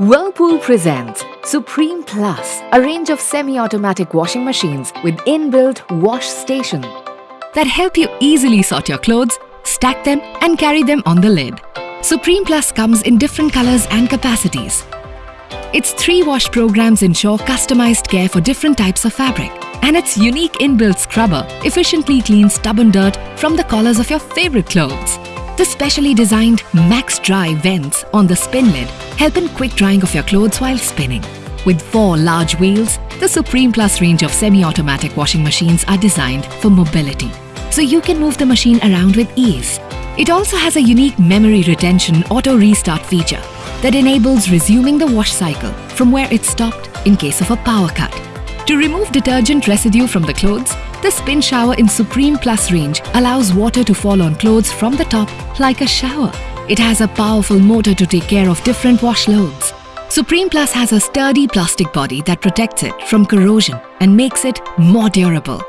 Whirlpool presents Supreme Plus, a range of semi-automatic washing machines with inbuilt wash station that help you easily sort your clothes, stack them and carry them on the lid. Supreme Plus comes in different colors and capacities. Its three wash programs ensure customized care for different types of fabric. And its unique inbuilt scrubber efficiently cleans stubborn dirt from the collars of your favorite clothes. The specially designed Max Dry vents on the spin lid help in quick drying of your clothes while spinning. With four large wheels, the Supreme Plus range of semi-automatic washing machines are designed for mobility, so you can move the machine around with ease. It also has a unique memory retention auto restart feature that enables resuming the wash cycle from where it stopped in case of a power cut. To remove detergent residue from the clothes, the spin shower in Supreme Plus range allows water to fall on clothes from the top like a shower. It has a powerful motor to take care of different wash loads. Supreme Plus has a sturdy plastic body that protects it from corrosion and makes it more durable.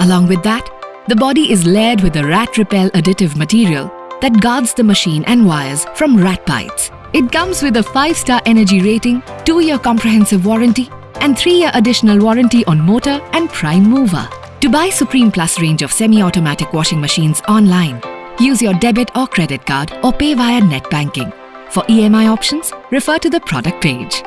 Along with that, the body is layered with a rat repel additive material that guards the machine and wires from rat bites. It comes with a 5-star energy rating, 2-year comprehensive warranty and 3-year additional warranty on motor and prime mover. To buy Supreme Plus range of semi-automatic washing machines online, use your debit or credit card or pay via net banking. For EMI options, refer to the product page.